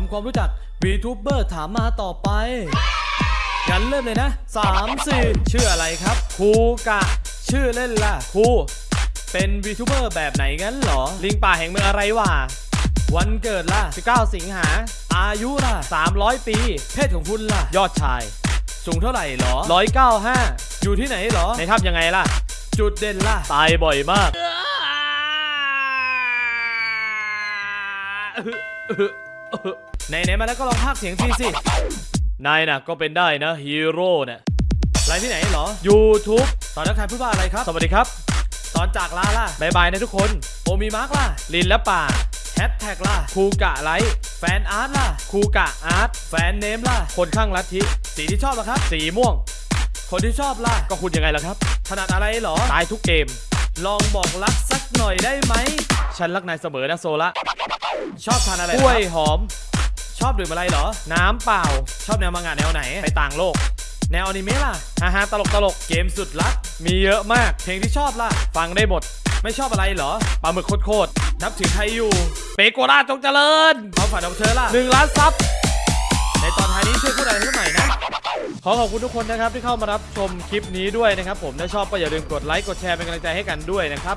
ำความรู้จัก VTuber ถามมาต่อไปงั้นเริ่มเลยนะ3 4ชื่ออะไรครับครูกะ ชื่อเล่นล่ะครูเป็น VTuber แบบไหนงั้นเหรอ ลิงป่าแห่งเมืองอะไรวะวันเกิดล่ะ 19 สิงหา อายุล่ะ 300 ปี เพศของคุณล่ะ ยอดชาย สูงเท่าไหร่หรอ 195 อยู่ที่ไหนหรอ ในถ้ำยังไงล่ะ จุดเด่นล่ะ ตายบ่อยมาก ไหนๆมาแล้วก็ลองพากย์เสียงทีสิ นายน่ะก็เป็นได้นะฮีโร่น่ะไลฟ์ที่ไหนเหรอ YouTube ตอนนักทายพูดว่าอะไรครับ สวัสดีครับ ตอนจากลาล่ะบายบายนะทุกคน โอมีมาร์กล่ะ ลินและป่าแฮชแท็กล่ะ คูกะไลฟ์แฟนอาร์ตล่ะ คูกะอาร์ตแฟนเนมล่ะ คนข้างลัทธิสีที่ชอบล่ะครับ สีม่วง คนที่ชอบล่ะ ก็คุณยังไงล่ะครับ ถนัดอะไรเหรอ ตายทุกเกม ลองบอกรักสักหน่อยได้ไหม ฉันรักนายเสมอนะโซละ ชอบทานอะไรกล้วยหอม ชอบดื่มอะไรเหรอ น้ำเปล่า ชอบแนวมังงะแนวไหน ไปต่างโลก แนวอนิเมะล่ะฮ่าฮ่าตลกตลกเกมสุดลักมีเยอะมาก เพลงที่ชอบล่ะ ฟังได้หมด ไม่ชอบอะไรเหรอ ปลาหมึกโคตรๆนับถือใครอยู่ เปโกราจงเจริญความฝันของเธอล่ะหนึ่งล้านซับ ในตอนท้ายนี้ช่วยพูดอะไรให้หน่อยนะ ขอขอบคุณทุกคนนะครับที่เข้ามารับชมคลิปนี้ด้วยนะครับผม ถ้าชอบก็อย่าลืมกดไลค์ กดแชร์เป็นกำลังใจให้กันด้วยนะครับ